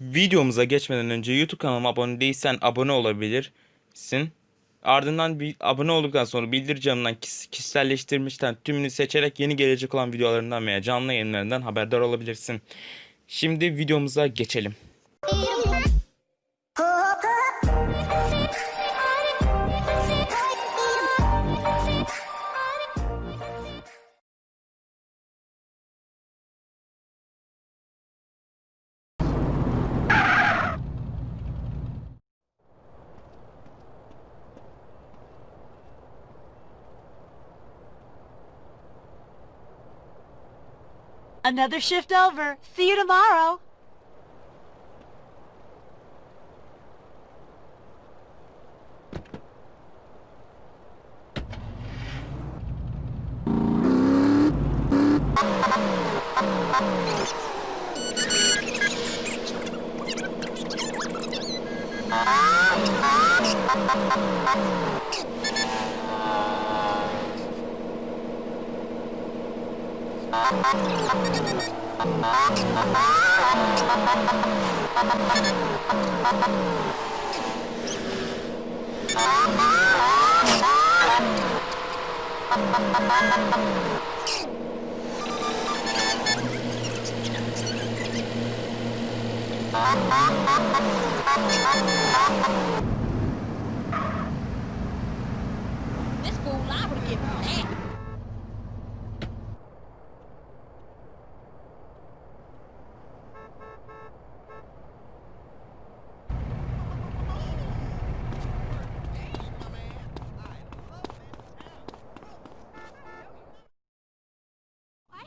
Videomuza geçmeden önce YouTube kanalıma abone değilsen abone olabilirsin. Ardından bir abone olduktan sonra bildiricimden kis- kişiselleştirmişten tümünü seçerek yeni gelecek olan videolarından veya canlı yayınlarından haberdar olabilirsin. Şimdi videomuza geçelim. Another shift over. See you tomorrow. This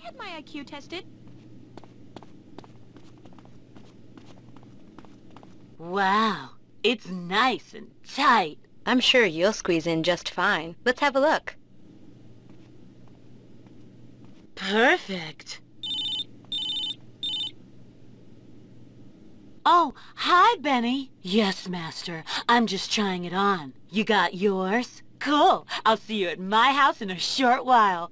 had my IQ tested. Wow, it's nice and tight. I'm sure you'll squeeze in just fine. Let's have a look. Perfect. Oh, hi, Benny. Yes, Master. I'm just trying it on. You got yours? Cool. I'll see you at my house in a short while.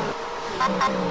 Come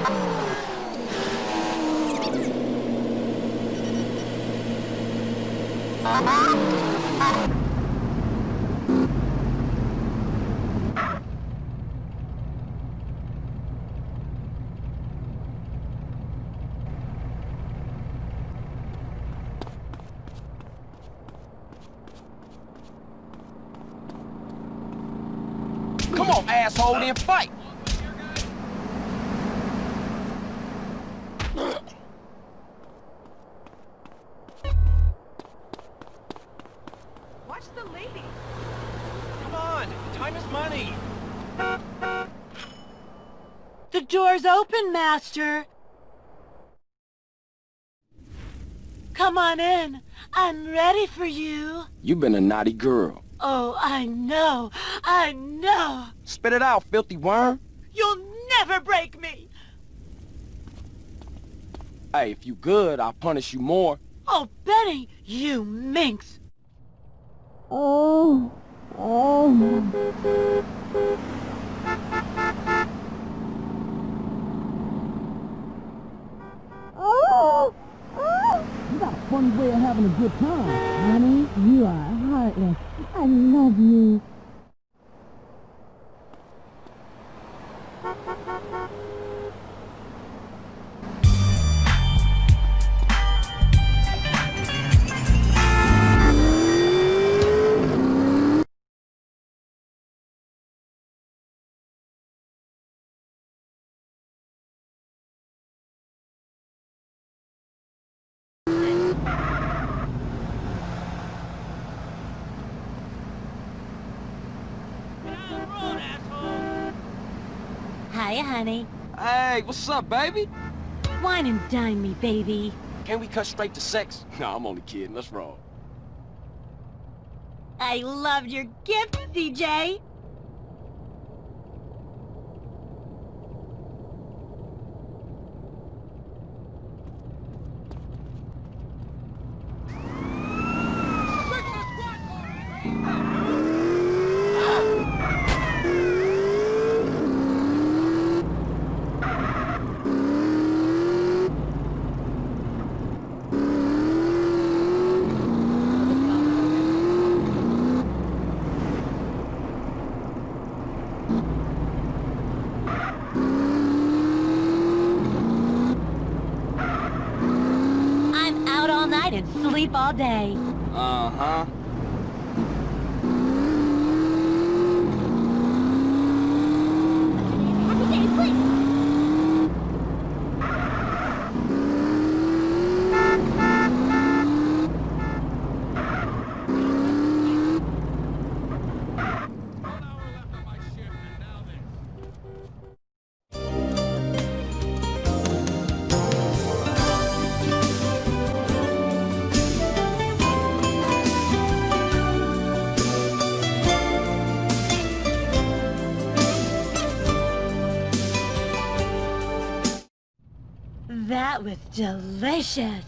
Come on, time is money. The door's open, Master. Come on in. I'm ready for you. You've been a naughty girl. Oh, I know. I know. Spit it out, filthy worm. You'll never break me. Hey, if you good, I'll punish you more. Oh, Benny, you minx! You got a funny way of having a good time. Honey, you are heartless. I love you. Hiya, honey. Hey, what's up, baby? Wine and dine me, baby. Can we cut straight to sex? No, I'm only kidding. Let's roll. I loved your gift, CJ. I'm out all night and sleep all day. Uh-huh. That was delicious.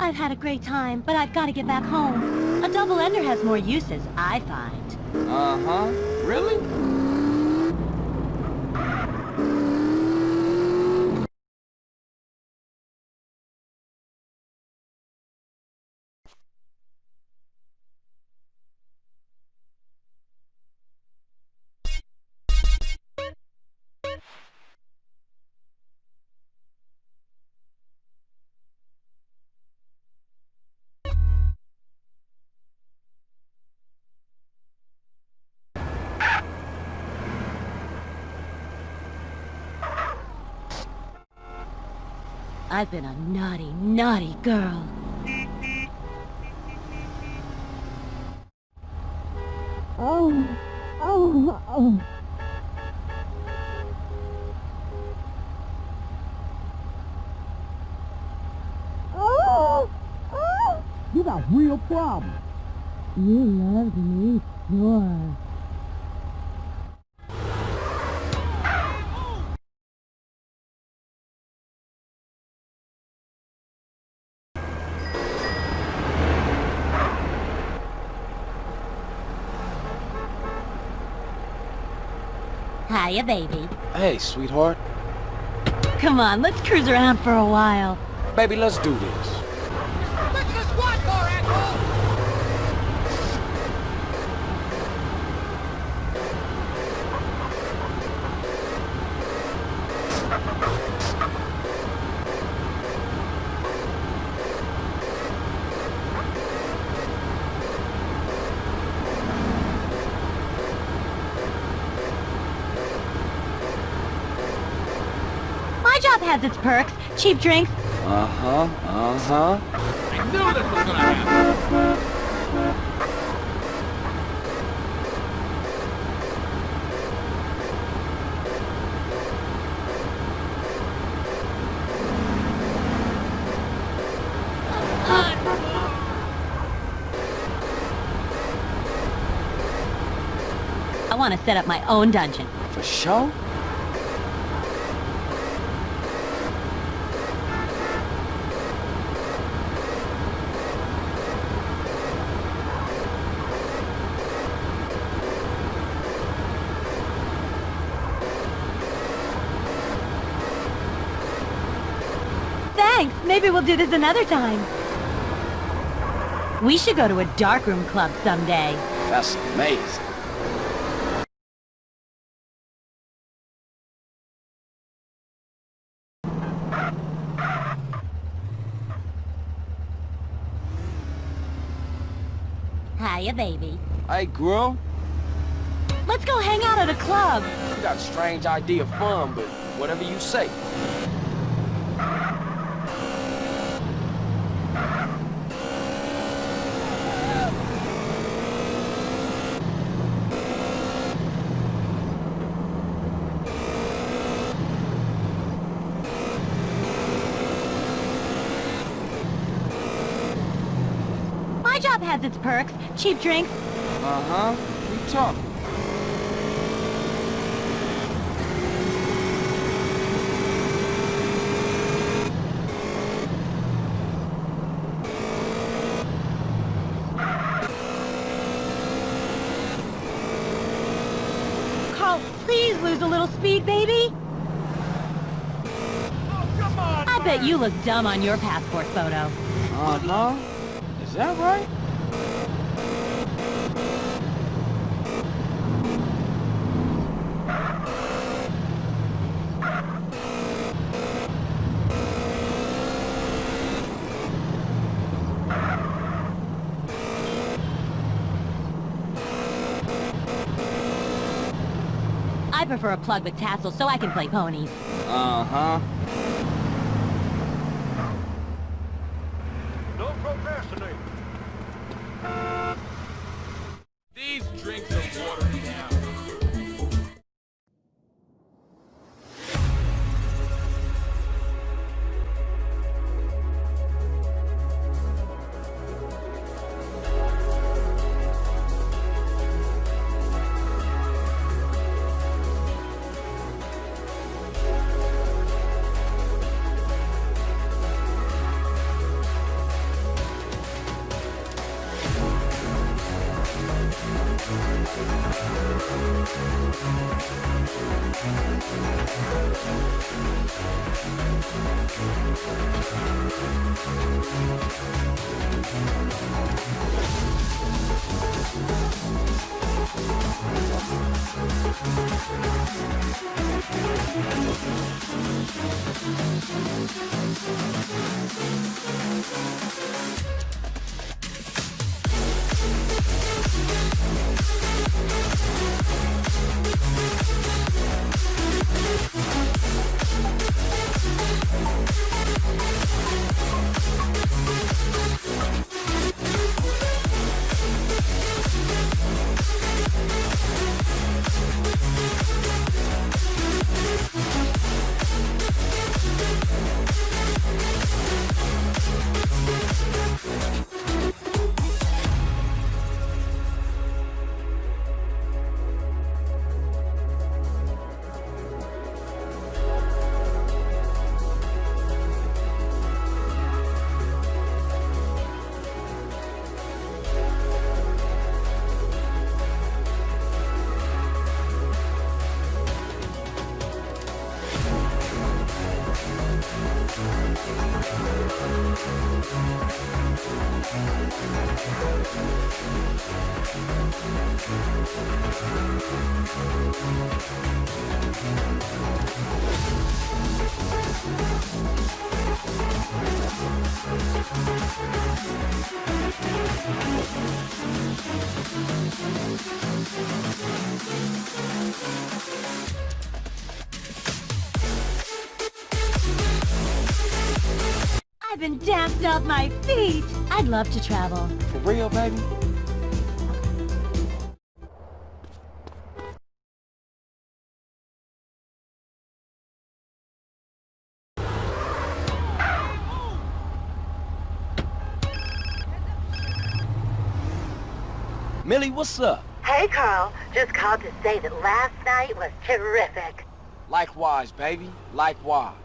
I've had a great time, but I've got to get back home. A double ender has more uses, I find. Uh-huh. Really? I've been a naughty, naughty girl. Oh, oh, oh. Oh, oh. You got real problems. You loved me, sure. Hiya, baby. Hey, sweetheart. Come on, let's cruise around for a while. Baby, let's do this. Has its perks. Cheap drinks. Uh-huh, uh-huh. I knew this was gonna happen! I want to set up my own dungeon. For sure? Maybe we'll do this another time. We should go to a darkroom club someday. That's amazing. Hiya, baby. Hey, girl, Let's go hang out at a club. you got a strange idea of fun, but whatever you say. My job has its perks. Cheap drinks. Uh-huh. We talk. Carl, please lose a little speed, baby. I bet you look dumb on your passport photo. Uh-huh. Is that right? I prefer a plug with tassels so I can play ponies. Uh-huh. Don't procrastinate. These drinks We'll be right back. We'll be right back. I've been danced off my feet. I'd love to travel. For real, baby? Millie, what's up? Hey, Carl. Just called to say that last night was terrific. Likewise, baby. Likewise.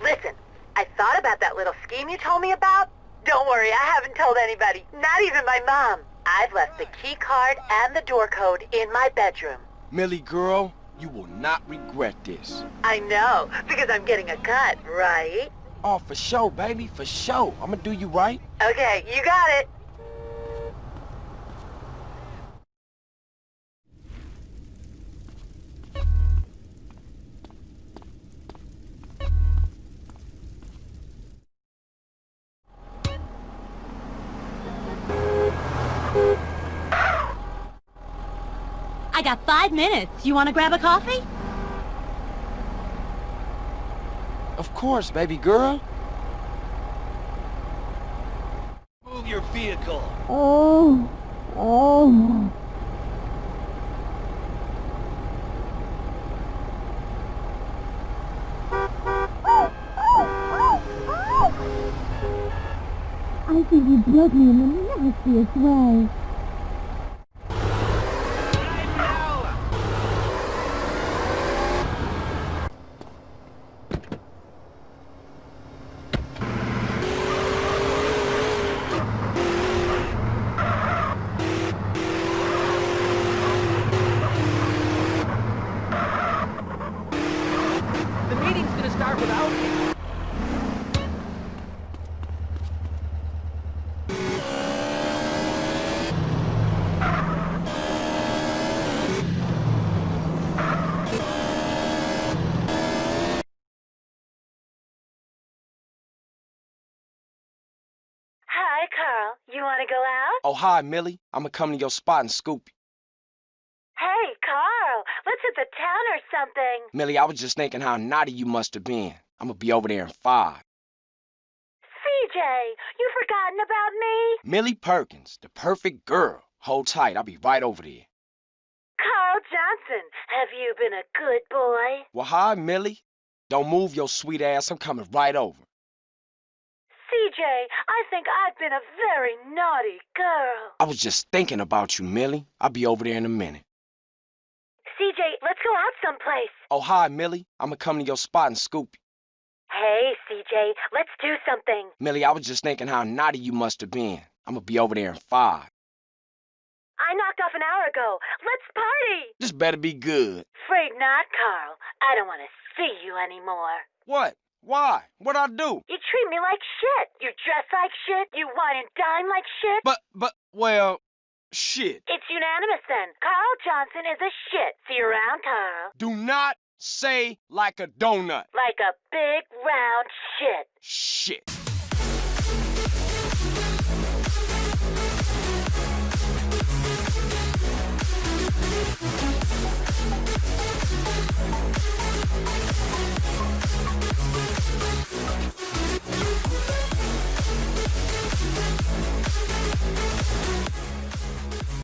Listen, I thought about that little scheme you told me about. Don't worry, I haven't told anybody, not even my mom. I've left the key card and the door code in my bedroom. Millie, girl, you will not regret this. I know, because I'm getting a cut, right? Oh, for sure, baby, for sure. I'ma do you right. Okay, you got it. Got five minutes. You want to grab a coffee? Of course, baby girl. Move your vehicle. Oh, oh. I think you broke me in the nastiest way. The meeting's gonna start without me. Hi, Carl. You want to go out? Oh, hi, Millie. I'ma come to your spot and scoop you. Hey, Carl. Let's hit the town or something. Millie, I was just thinking how naughty you must have been. I'ma be over there in five. CJ, you forgotten about me? Millie Perkins, the perfect girl. Hold tight, I'll be right over there. Carl Johnson, have you been a good boy? Well, hi, Millie. Don't move your sweet ass. I'm coming right over. CJ, I think I've been a very naughty girl. I was just thinking about you, Millie. I'll be over there in a minute. CJ, let's go out someplace. Oh, hi, Millie. I'ma come to your spot and scoop you. Hey, CJ, let's do something. Millie, I was just thinking how naughty you must have been. I'ma be over there in five. I knocked off an hour ago. Let's party. This better be good. Afraid not, Carl. I don't want to see you anymore. What? Why? What'd I do? You treat me like shit. You dress like shit. You wine and dine like shit. But, but, well, shit. It's unanimous then. Carl Johnson is a shit. See you around, Carl. Do not say like a donut. Like a big round shit. Shit.